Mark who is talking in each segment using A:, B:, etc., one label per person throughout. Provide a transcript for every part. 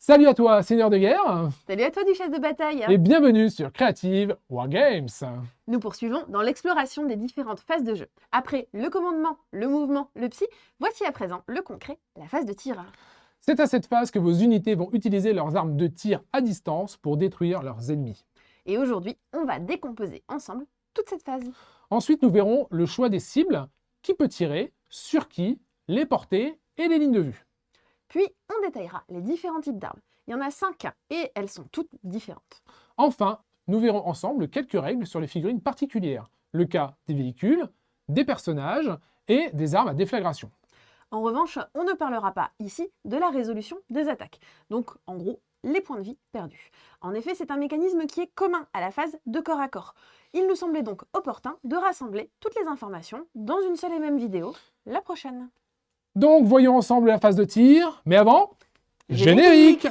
A: Salut à toi, seigneur de guerre
B: Salut à toi, duchesse de bataille
A: Et bienvenue sur Creative Wargames
B: Nous poursuivons dans l'exploration des différentes phases de jeu. Après le commandement, le mouvement, le psy, voici à présent le concret, la phase de tir.
A: C'est à cette phase que vos unités vont utiliser leurs armes de tir à distance pour détruire leurs ennemis.
B: Et aujourd'hui, on va décomposer ensemble toute cette phase.
A: Ensuite, nous verrons le choix des cibles, qui peut tirer, sur qui, les portées et les lignes de vue.
B: Puis, on détaillera les différents types d'armes. Il y en a cinq et elles sont toutes différentes.
A: Enfin, nous verrons ensemble quelques règles sur les figurines particulières. Le cas des véhicules, des personnages et des armes à déflagration.
B: En revanche, on ne parlera pas ici de la résolution des attaques. Donc, en gros, les points de vie perdus. En effet, c'est un mécanisme qui est commun à la phase de corps à corps. Il nous semblait donc opportun de rassembler toutes les informations dans une seule et même vidéo, la prochaine.
A: Donc voyons ensemble la phase de tir, mais avant, générique,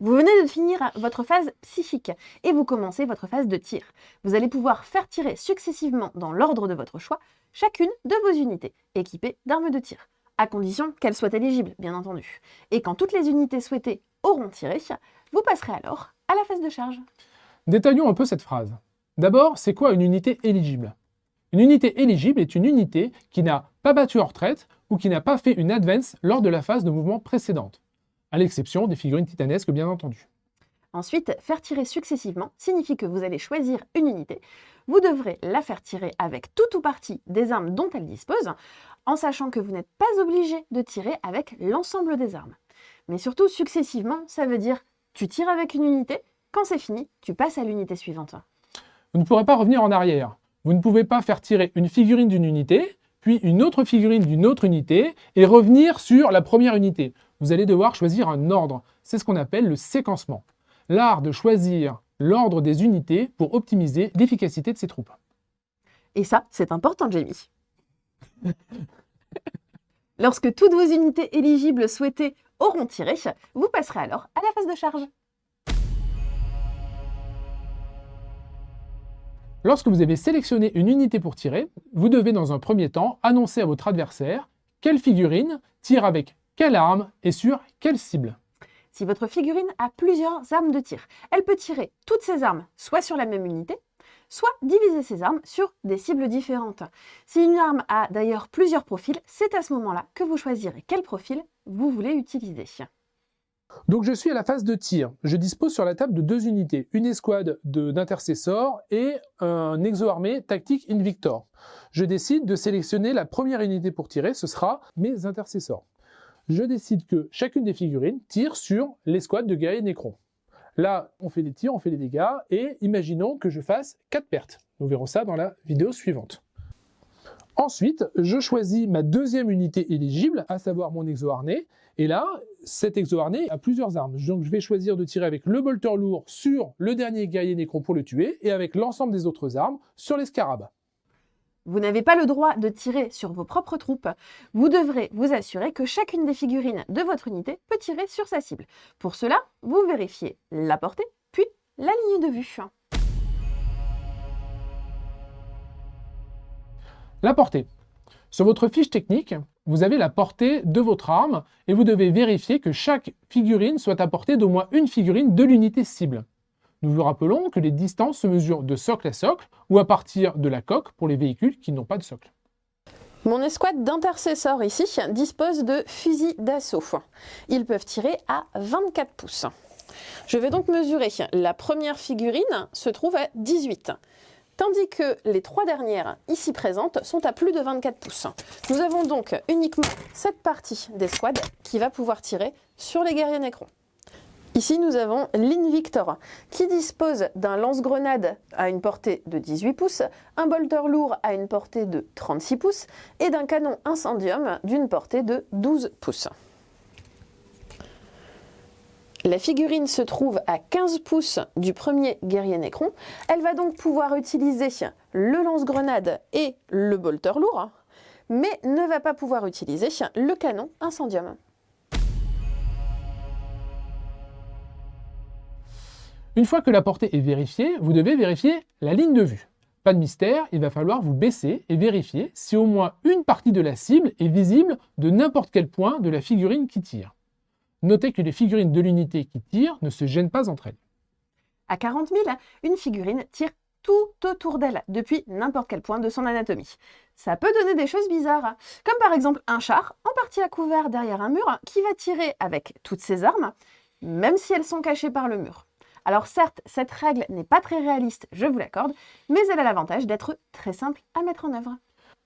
B: Vous venez de finir votre phase psychique et vous commencez votre phase de tir. Vous allez pouvoir faire tirer successivement dans l'ordre de votre choix chacune de vos unités équipées d'armes de tir à condition qu'elles soient éligibles, bien entendu. Et quand toutes les unités souhaitées auront tiré, vous passerez alors à la phase de charge.
A: Détaillons un peu cette phrase. D'abord, c'est quoi une unité éligible? Une unité éligible est une unité qui n'a pas battu en retraite ou qui n'a pas fait une advance lors de la phase de mouvement précédente, à l'exception des figurines titanesques bien entendu.
B: Ensuite, faire tirer successivement signifie que vous allez choisir une unité. Vous devrez la faire tirer avec tout ou partie des armes dont elle dispose, en sachant que vous n'êtes pas obligé de tirer avec l'ensemble des armes. Mais surtout, successivement, ça veut dire tu tires avec une unité, quand c'est fini, tu passes à l'unité suivante.
A: Vous ne pourrez pas revenir en arrière. Vous ne pouvez pas faire tirer une figurine d'une unité, puis une autre figurine d'une autre unité, et revenir sur la première unité. Vous allez devoir choisir un ordre. C'est ce qu'on appelle le séquencement l'art de choisir l'ordre des unités pour optimiser l'efficacité de ses troupes.
B: Et ça, c'est important, Jamie. Lorsque toutes vos unités éligibles souhaitées auront tiré, vous passerez alors à la phase de charge.
A: Lorsque vous avez sélectionné une unité pour tirer, vous devez dans un premier temps annoncer à votre adversaire quelle figurine tire avec quelle arme et sur quelle cible.
B: Si votre figurine a plusieurs armes de tir, elle peut tirer toutes ses armes soit sur la même unité, soit diviser ses armes sur des cibles différentes. Si une arme a d'ailleurs plusieurs profils, c'est à ce moment-là que vous choisirez quel profil vous voulez utiliser.
A: Donc je suis à la phase de tir. Je dispose sur la table de deux unités, une escouade d'intercessors et un exo-armé tactique Invictor. Je décide de sélectionner la première unité pour tirer, ce sera mes intercessors je décide que chacune des figurines tire sur l'escouade de guerriers Necron. Là, on fait des tirs, on fait des dégâts, et imaginons que je fasse 4 pertes. Nous verrons ça dans la vidéo suivante. Ensuite, je choisis ma deuxième unité éligible, à savoir mon exo-harnais, et là, cet exo-harnais a plusieurs armes. Donc je vais choisir de tirer avec le bolter lourd sur le dernier guerrier Necron pour le tuer, et avec l'ensemble des autres armes sur les scarabs.
B: Vous n'avez pas le droit de tirer sur vos propres troupes. Vous devrez vous assurer que chacune des figurines de votre unité peut tirer sur sa cible. Pour cela, vous vérifiez la portée, puis la ligne de vue.
A: La portée. Sur votre fiche technique, vous avez la portée de votre arme et vous devez vérifier que chaque figurine soit à portée d'au moins une figurine de l'unité cible. Nous vous rappelons que les distances se mesurent de socle à socle ou à partir de la coque pour les véhicules qui n'ont pas de socle.
B: Mon escouade d'intercesseurs ici dispose de fusils d'assaut. Ils peuvent tirer à 24 pouces. Je vais donc mesurer. La première figurine se trouve à 18 tandis que les trois dernières ici présentes sont à plus de 24 pouces. Nous avons donc uniquement cette partie d'escouade qui va pouvoir tirer sur les guerriers Necrons. Ici, nous avons l'Invictor, qui dispose d'un lance-grenade à une portée de 18 pouces, un bolter lourd à une portée de 36 pouces et d'un canon incendium d'une portée de 12 pouces. La figurine se trouve à 15 pouces du premier guerrier Necron. Elle va donc pouvoir utiliser le lance-grenade et le bolter lourd, mais ne va pas pouvoir utiliser le canon incendium.
A: Une fois que la portée est vérifiée, vous devez vérifier la ligne de vue. Pas de mystère, il va falloir vous baisser et vérifier si au moins une partie de la cible est visible de n'importe quel point de la figurine qui tire. Notez que les figurines de l'unité qui tirent ne se gênent pas entre elles.
B: À 40 000, une figurine tire tout autour d'elle, depuis n'importe quel point de son anatomie. Ça peut donner des choses bizarres, comme par exemple un char, en partie à couvert derrière un mur, qui va tirer avec toutes ses armes, même si elles sont cachées par le mur. Alors certes, cette règle n'est pas très réaliste, je vous l'accorde, mais elle a l'avantage d'être très simple à mettre en œuvre.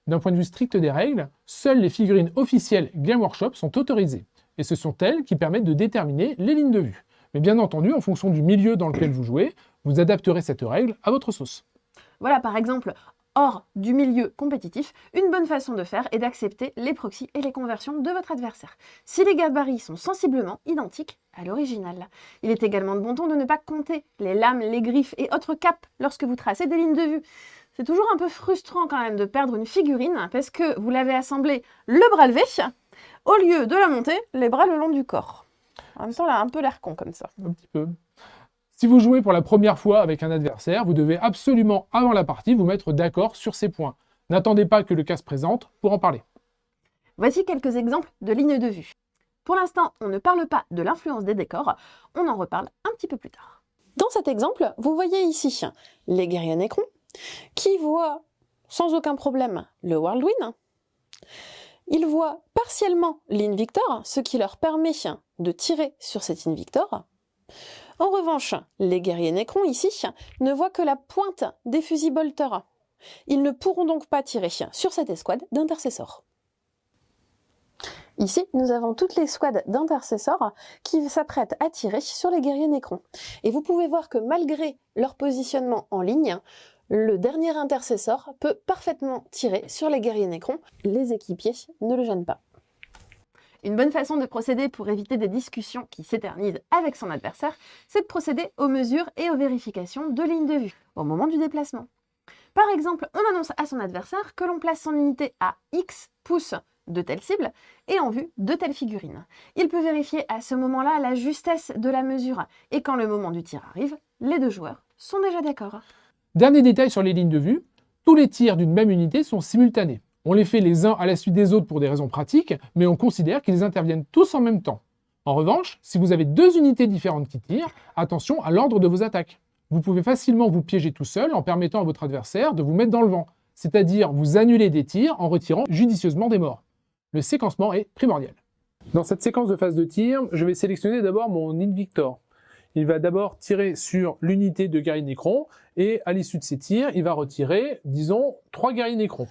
A: D'un point de vue strict des règles, seules les figurines officielles Game Workshop sont autorisées, et ce sont elles qui permettent de déterminer les lignes de vue. Mais bien entendu, en fonction du milieu dans lequel vous jouez, vous adapterez cette règle à votre sauce.
B: Voilà par exemple, hors du milieu compétitif, une bonne façon de faire est d'accepter les proxys et les conversions de votre adversaire, si les gabarits sont sensiblement identiques à l'original. Il est également de bon ton de ne pas compter les lames, les griffes et autres caps lorsque vous tracez des lignes de vue. C'est toujours un peu frustrant quand même de perdre une figurine parce que vous l'avez assemblée le bras levé, au lieu de la monter, les bras le long du corps. En même temps, elle a un peu l'air con comme ça.
A: Un petit peu. Si vous jouez pour la première fois avec un adversaire, vous devez absolument, avant la partie, vous mettre d'accord sur ces points. N'attendez pas que le cas se présente pour en parler.
B: Voici quelques exemples de lignes de vue. Pour l'instant, on ne parle pas de l'influence des décors, on en reparle un petit peu plus tard. Dans cet exemple, vous voyez ici les guerriers Necron, qui voient sans aucun problème le Whirlwind. Ils voient partiellement l'Invictor, ce qui leur permet de tirer sur cet Invictor. En revanche, les guerriers Necron ici ne voient que la pointe des fusils Bolter. Ils ne pourront donc pas tirer sur cette escouade d'intercesseurs. Ici, nous avons toutes les squads d'intercesseurs qui s'apprêtent à tirer sur les guerriers Necron. Et vous pouvez voir que malgré leur positionnement en ligne, le dernier intercesseur peut parfaitement tirer sur les guerriers Necron. Les équipiers ne le gênent pas. Une bonne façon de procéder pour éviter des discussions qui s'éternisent avec son adversaire, c'est de procéder aux mesures et aux vérifications de lignes de vue au moment du déplacement. Par exemple, on annonce à son adversaire que l'on place son unité à X pouces de telle cible et en vue de telle figurine. Il peut vérifier à ce moment-là la justesse de la mesure et quand le moment du tir arrive, les deux joueurs sont déjà d'accord.
A: Dernier détail sur les lignes de vue, tous les tirs d'une même unité sont simultanés. On les fait les uns à la suite des autres pour des raisons pratiques, mais on considère qu'ils interviennent tous en même temps. En revanche, si vous avez deux unités différentes qui tirent, attention à l'ordre de vos attaques. Vous pouvez facilement vous piéger tout seul en permettant à votre adversaire de vous mettre dans le vent, c'est-à-dire vous annuler des tirs en retirant judicieusement des morts. Le séquencement est primordial. Dans cette séquence de phase de tir, je vais sélectionner d'abord mon Invictor. Il va d'abord tirer sur l'unité de guerrier Necron, et à l'issue de ces tirs, il va retirer, disons, trois guerriers Necron.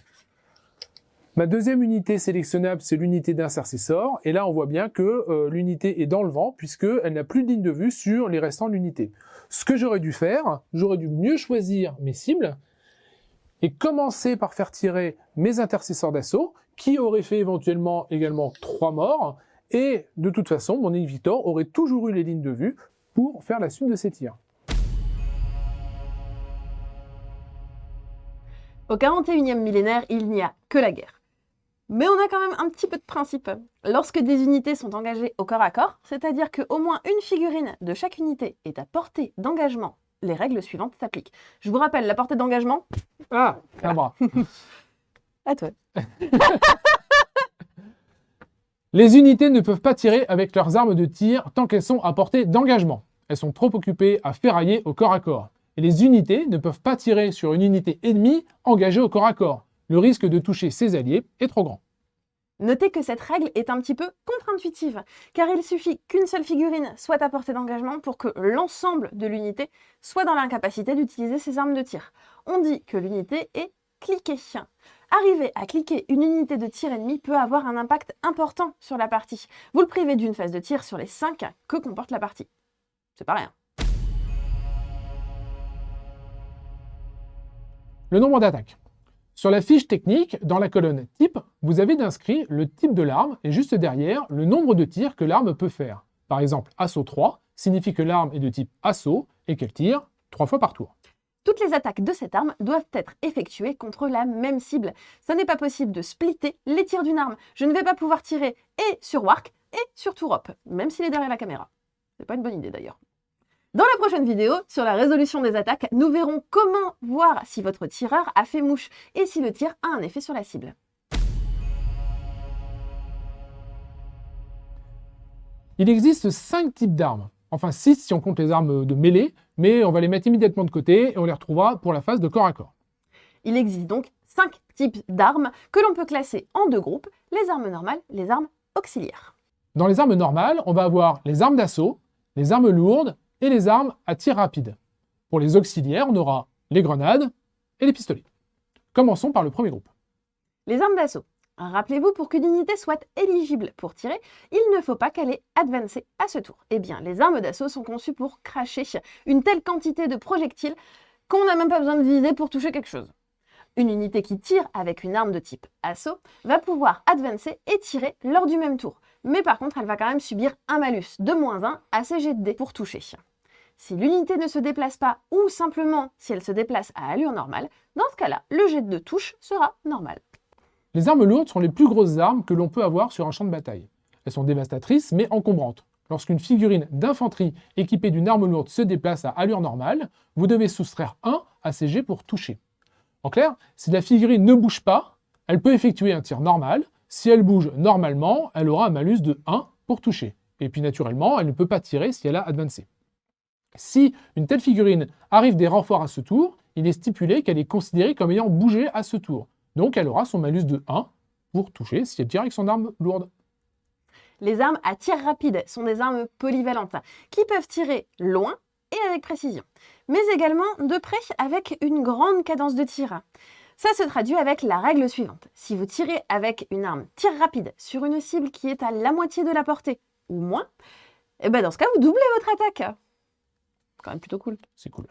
A: Ma deuxième unité sélectionnable, c'est l'unité d'intercesseur. Et là, on voit bien que euh, l'unité est dans le vent, puisqu'elle n'a plus de ligne de vue sur les restants de l'unité. Ce que j'aurais dû faire, j'aurais dû mieux choisir mes cibles, et commencer par faire tirer mes intercesseurs d'assaut, qui auraient fait éventuellement également trois morts, et de toute façon, mon Invictor aurait toujours eu les lignes de vue pour faire la suite de ces tirs.
B: Au 41e millénaire, il n'y a que la guerre. Mais on a quand même un petit peu de principe. Lorsque des unités sont engagées au corps à corps, c'est-à-dire qu'au moins une figurine de chaque unité est à portée d'engagement, les règles suivantes s'appliquent. Je vous rappelle, la portée d'engagement...
A: Ah, un bras.
B: à toi.
A: les unités ne peuvent pas tirer avec leurs armes de tir tant qu'elles sont à portée d'engagement. Elles sont trop occupées à ferrailler au corps à corps. Et les unités ne peuvent pas tirer sur une unité ennemie engagée au corps à corps le risque de toucher ses alliés est trop grand.
B: Notez que cette règle est un petit peu contre-intuitive, car il suffit qu'une seule figurine soit à portée d'engagement pour que l'ensemble de l'unité soit dans l'incapacité d'utiliser ses armes de tir. On dit que l'unité est cliquée. Arriver à cliquer une unité de tir ennemie peut avoir un impact important sur la partie. Vous le privez d'une phase de tir sur les 5 que comporte la partie. C'est pas rien.
A: Le nombre d'attaques. Sur la fiche technique, dans la colonne type, vous avez d'inscrit le type de l'arme et juste derrière, le nombre de tirs que l'arme peut faire. Par exemple, assaut 3 signifie que l'arme est de type assaut et qu'elle tire 3 fois par tour.
B: Toutes les attaques de cette arme doivent être effectuées contre la même cible. Ce n'est pas possible de splitter les tirs d'une arme. Je ne vais pas pouvoir tirer et sur Wark et sur Tourop, même s'il est derrière la caméra. C'est pas une bonne idée d'ailleurs. Dans la prochaine vidéo, sur la résolution des attaques, nous verrons comment voir si votre tireur a fait mouche et si le tir a un effet sur la cible.
A: Il existe 5 types d'armes. Enfin 6 si on compte les armes de mêlée, mais on va les mettre immédiatement de côté et on les retrouvera pour la phase de corps à corps.
B: Il existe donc 5 types d'armes que l'on peut classer en deux groupes, les armes normales, les armes auxiliaires.
A: Dans les armes normales, on va avoir les armes d'assaut, les armes lourdes et les armes à tir rapide. Pour les auxiliaires, on aura les grenades et les pistolets. Commençons par le premier groupe.
B: Les armes d'assaut. Rappelez-vous, pour qu'une unité soit éligible pour tirer, il ne faut pas qu'elle ait advancé à ce tour. Eh bien, les armes d'assaut sont conçues pour cracher une telle quantité de projectiles qu'on n'a même pas besoin de viser pour toucher quelque chose. Une unité qui tire avec une arme de type assaut va pouvoir advancer et tirer lors du même tour. Mais par contre, elle va quand même subir un malus de moins 1 à ses jets de dés pour toucher. Si l'unité ne se déplace pas ou simplement si elle se déplace à allure normale, dans ce cas-là, le jet de touche sera normal.
A: Les armes lourdes sont les plus grosses armes que l'on peut avoir sur un champ de bataille. Elles sont dévastatrices mais encombrantes. Lorsqu'une figurine d'infanterie équipée d'une arme lourde se déplace à allure normale, vous devez soustraire 1 à ses jets pour toucher. En clair, si la figurine ne bouge pas, elle peut effectuer un tir normal. Si elle bouge normalement, elle aura un malus de 1 pour toucher. Et puis naturellement, elle ne peut pas tirer si elle a advancé. Si une telle figurine arrive des renforts à ce tour, il est stipulé qu'elle est considérée comme ayant bougé à ce tour. Donc elle aura son malus de 1 pour toucher si elle tire avec son arme lourde.
B: Les armes à tir rapide sont des armes polyvalentes qui peuvent tirer loin et avec précision, mais également de près avec une grande cadence de tir. Ça se traduit avec la règle suivante. Si vous tirez avec une arme tir rapide sur une cible qui est à la moitié de la portée ou moins, eh ben dans ce cas, vous doublez votre attaque quand même plutôt cool.
A: C'est cool.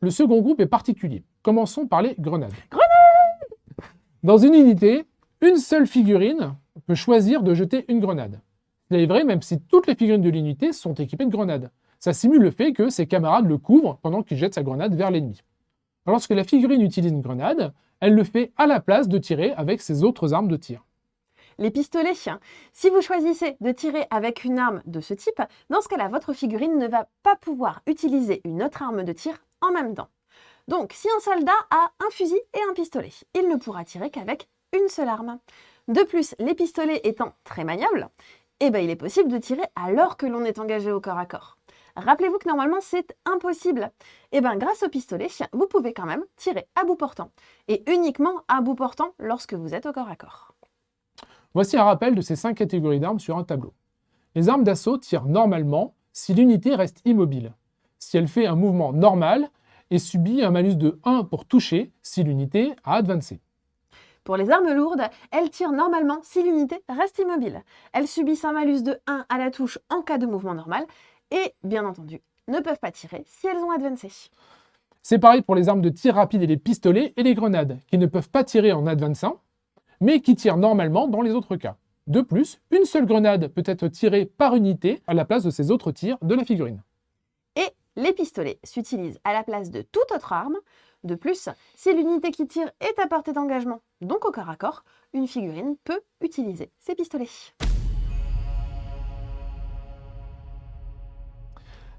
A: Le second groupe est particulier. Commençons par les grenades.
B: Grenades
A: Dans une unité, une seule figurine peut choisir de jeter une grenade. C'est vrai même si toutes les figurines de l'unité sont équipées de grenades. Ça simule le fait que ses camarades le couvrent pendant qu'il jette sa grenade vers l'ennemi. Lorsque la figurine utilise une grenade, elle le fait à la place de tirer avec ses autres armes de tir
B: les pistolets. Si vous choisissez de tirer avec une arme de ce type, dans ce cas-là, votre figurine ne va pas pouvoir utiliser une autre arme de tir en même temps. Donc, si un soldat a un fusil et un pistolet, il ne pourra tirer qu'avec une seule arme. De plus, les pistolets étant très maniables, eh ben, il est possible de tirer alors que l'on est engagé au corps à corps. Rappelez-vous que normalement c'est impossible. Et eh bien grâce au pistolet, vous pouvez quand même tirer à bout portant. Et uniquement à bout portant lorsque vous êtes au corps à corps.
A: Voici un rappel de ces cinq catégories d'armes sur un tableau. Les armes d'assaut tirent normalement si l'unité reste immobile, si elle fait un mouvement normal et subit un malus de 1 pour toucher si l'unité a advancé.
B: Pour les armes lourdes, elles tirent normalement si l'unité reste immobile. Elles subissent un malus de 1 à la touche en cas de mouvement normal et, bien entendu, ne peuvent pas tirer si elles ont advancé.
A: C'est pareil pour les armes de tir rapide et les pistolets et les grenades, qui ne peuvent pas tirer en advançant, mais qui tire normalement dans les autres cas. De plus, une seule grenade peut être tirée par unité à la place de ces autres tirs de la figurine.
B: Et les pistolets s'utilisent à la place de toute autre arme. De plus, si l'unité qui tire est à portée d'engagement, donc au corps à corps, une figurine peut utiliser ces pistolets.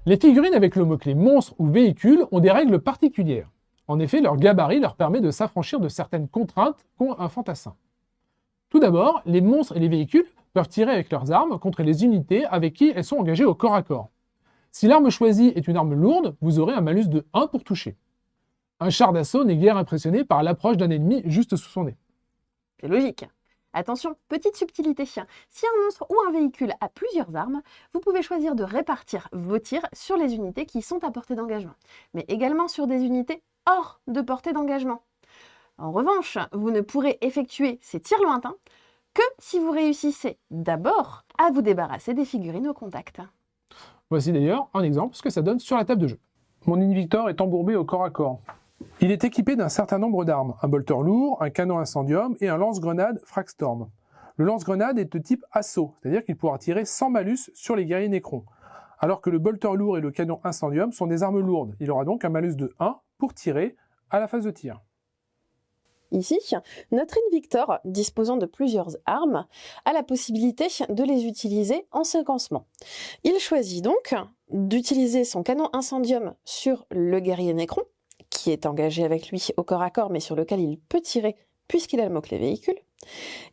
A: Les figurines avec le mot-clé monstre ou véhicule ont des règles particulières. En effet, leur gabarit leur permet de s'affranchir de certaines contraintes qu'ont un fantassin. Tout d'abord, les monstres et les véhicules peuvent tirer avec leurs armes contre les unités avec qui elles sont engagées au corps à corps. Si l'arme choisie est une arme lourde, vous aurez un malus de 1 pour toucher. Un char d'assaut n'est guère impressionné par l'approche d'un ennemi juste sous son nez.
B: C'est logique. Attention, petite subtilité. Si un monstre ou un véhicule a plusieurs armes, vous pouvez choisir de répartir vos tirs sur les unités qui sont à portée d'engagement, mais également sur des unités hors de portée d'engagement. En revanche, vous ne pourrez effectuer ces tirs lointains que si vous réussissez d'abord à vous débarrasser des figurines au contact.
A: Voici d'ailleurs un exemple ce que ça donne sur la table de jeu. Mon Invictor est embourbé au corps à corps. Il est équipé d'un certain nombre d'armes, un bolter lourd, un canon incendium et un lance-grenade Fragstorm. Le lance-grenade est de type assaut, c'est-à-dire qu'il pourra tirer sans malus sur les guerriers nécrons, alors que le bolter lourd et le canon incendium sont des armes lourdes. Il aura donc un malus de 1 pour tirer à la phase de tir.
B: Ici, notre Invictor, disposant de plusieurs armes, a la possibilité de les utiliser en séquencement. Il choisit donc d'utiliser son canon incendium sur le guerrier Necron, qui est engagé avec lui au corps à corps, mais sur lequel il peut tirer puisqu'il a le mot-clé véhicule,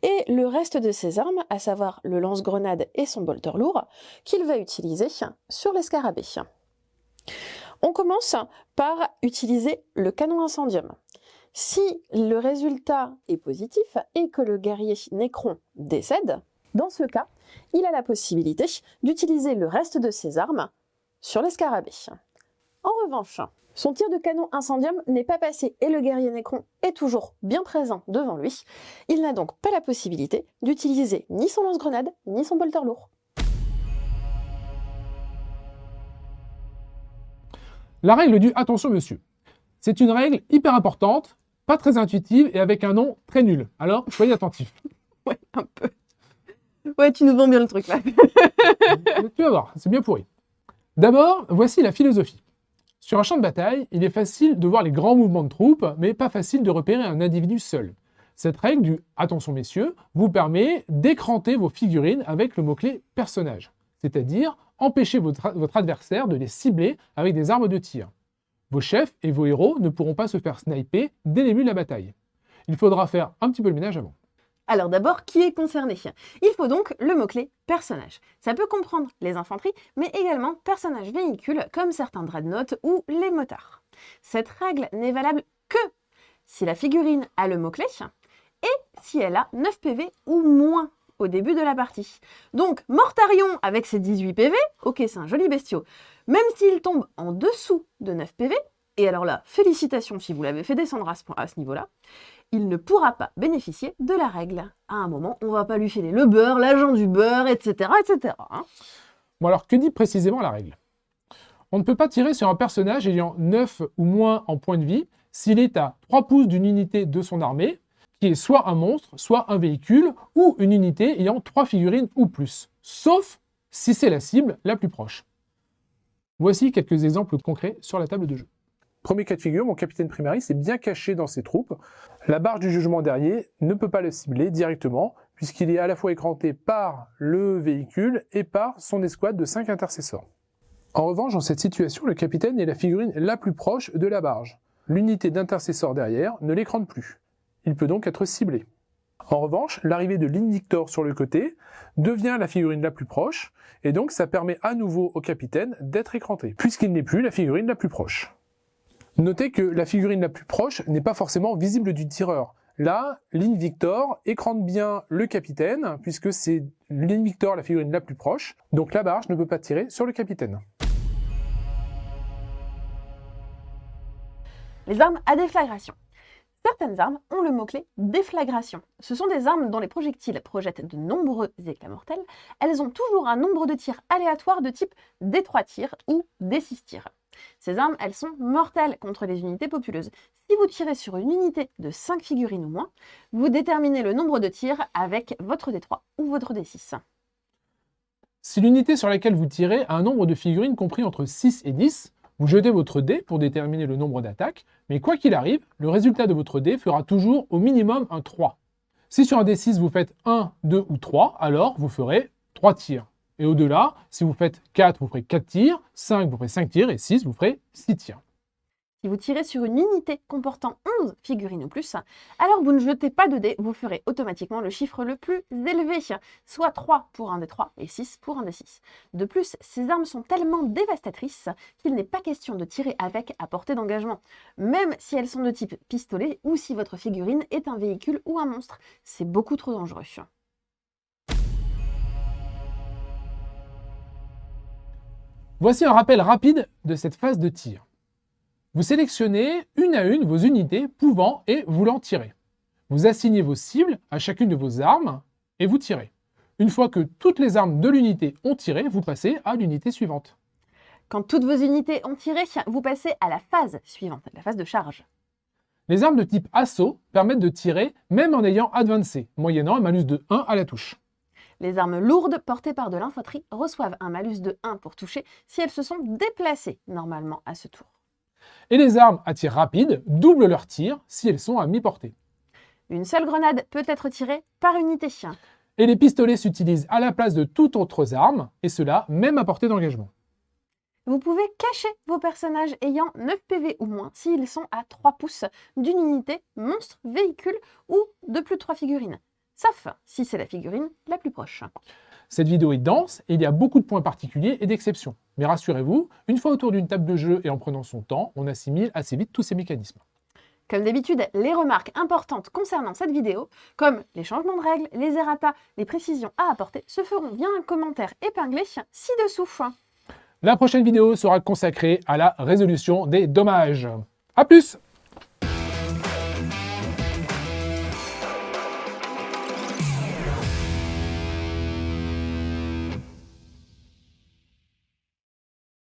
B: et le reste de ses armes, à savoir le lance-grenade et son bolter lourd, qu'il va utiliser sur l'escarabée. On commence par utiliser le canon incendium. Si le résultat est positif et que le guerrier Necron décède, dans ce cas, il a la possibilité d'utiliser le reste de ses armes sur l'escarabée. En revanche, son tir de canon incendium n'est pas passé et le guerrier Necron est toujours bien présent devant lui. Il n'a donc pas la possibilité d'utiliser ni son lance-grenade ni son bolter lourd.
A: La règle du « attention monsieur ». C'est une règle hyper importante, pas très intuitive et avec un nom très nul. Alors, soyez attentifs.
B: Ouais, un peu. Ouais, tu nous vends bien le truc là.
A: tu vas voir, c'est bien pourri. D'abord, voici la philosophie. Sur un champ de bataille, il est facile de voir les grands mouvements de troupes, mais pas facile de repérer un individu seul. Cette règle du « attention messieurs » vous permet d'écranter vos figurines avec le mot-clé « personnage », c'est-à-dire empêcher votre, votre adversaire de les cibler avec des armes de tir. Vos chefs et vos héros ne pourront pas se faire sniper dès le début de la bataille. Il faudra faire un petit peu le ménage avant.
B: Alors d'abord, qui est concerné? Il faut donc le mot-clé personnage. Ça peut comprendre les infanteries, mais également personnages véhicules comme certains dreadnoughts ou les motards. Cette règle n'est valable que si la figurine a le mot-clé et si elle a 9 PV ou moins au début de la partie. Donc, Mortarion avec ses 18 PV, ok c'est un joli bestiau, même s'il tombe en dessous de 9 PV, et alors là, félicitations si vous l'avez fait descendre à ce, niveau-là, il ne pourra pas bénéficier de la règle. À un moment, on va pas lui filer le beurre, l'agent du beurre, etc. etc. Hein.
A: bon alors, que dit précisément la règle? On ne peut pas tirer sur un personnage ayant 9 ou moins en points de vie s'il est à 3 pouces d'une unité de son armée, qui est soit un monstre, soit un véhicule, ou une unité ayant 3 figurines ou plus, sauf si c'est la cible la plus proche. Voici quelques exemples concrets sur la table de jeu. Premier cas de figure, mon capitaine Primaris est bien caché dans ses troupes. La barge du jugement derrière ne peut pas le cibler directement, puisqu'il est à la fois écranté par le véhicule et par son escouade de 5 intercesseurs. En revanche, dans cette situation, le capitaine est la figurine la plus proche de la barge. L'unité d'intercesseurs derrière ne l'écrante plus. Il peut donc être ciblé. En revanche, l'arrivée de l'Indictor sur le côté devient la figurine la plus proche, et donc ça permet à nouveau au capitaine d'être écranté, puisqu'il n'est plus la figurine la plus proche. Notez que la figurine la plus proche n'est pas forcément visible du tireur. Là, l'Invictor écrante bien le capitaine, puisque c'est l'Invictor la figurine la plus proche, donc la barge ne peut pas tirer sur le capitaine.
B: Les armes à déflagration. Certaines armes ont le mot-clé déflagration. Ce sont des armes dont les projectiles projettent de nombreux éclats mortels. Elles ont toujours un nombre de tirs aléatoires de type D3 tirs ou D6 tirs. Ces armes, elles sont mortelles contre les unités populeuses. Si vous tirez sur une unité de 5 figurines ou moins, vous déterminez le nombre de tirs avec votre D3 ou votre D6.
A: Si l'unité sur laquelle vous tirez a un nombre de figurines compris entre 6 et 10, vous jetez votre dé pour déterminer le nombre d'attaques, mais quoi qu'il arrive, le résultat de votre dé fera toujours au minimum un 3. Si sur un D6 vous faites 1, 2 ou 3, alors vous ferez 3 tirs. Et au-delà, si vous faites 4, vous ferez 4 tirs, 5, vous ferez 5 tirs, et 6, vous ferez 6 tirs.
B: Si vous tirez sur une unité comportant 11 figurines ou plus, alors vous ne jetez pas de dés, vous ferez automatiquement le chiffre le plus élevé, soit 3 pour un des 3 et 6 pour un des 6. De plus, ces armes sont tellement dévastatrices qu'il n'est pas question de tirer avec à portée d'engagement, même si elles sont de type pistolet ou si votre figurine est un véhicule ou un monstre. C'est beaucoup trop dangereux.
A: Voici un rappel rapide de cette phase de tir. Vous sélectionnez une à une vos unités pouvant et voulant tirer. Vous assignez vos cibles à chacune de vos armes et vous tirez. Une fois que toutes les armes de l'unité ont tiré, vous passez à l'unité suivante.
B: Quand toutes vos unités ont tiré, vous passez à la phase suivante, la phase de charge.
A: Les armes de type assaut permettent de tirer même en ayant advancé, moyennant un malus de 1 à la touche.
B: Les armes lourdes portées par de l'infanterie reçoivent un malus de 1 pour toucher si elles se sont déplacées normalement à ce tour.
A: Et les armes à tir rapide doublent leur tir si elles sont à mi-portée.
B: Une seule grenade peut être tirée par unité.
A: Et les pistolets s'utilisent à la place de toutes autres armes, et cela même à portée d'engagement.
B: Vous pouvez cacher vos personnages ayant 9 PV ou moins s'ils sont à 3 pouces d'une unité, monstre, véhicule ou de plus de 3 figurines. Sauf si c'est la figurine la plus proche.
A: Cette vidéo est dense et il y a beaucoup de points particuliers et d'exceptions. Mais rassurez-vous, une fois autour d'une table de jeu et en prenant son temps, on assimile assez vite tous ces mécanismes.
B: Comme d'habitude, les remarques importantes concernant cette vidéo, comme les changements de règles, les errata, les précisions à apporter, se feront via un commentaire épinglé ci-dessous.
A: La prochaine vidéo sera consacrée à la résolution des dommages. A plus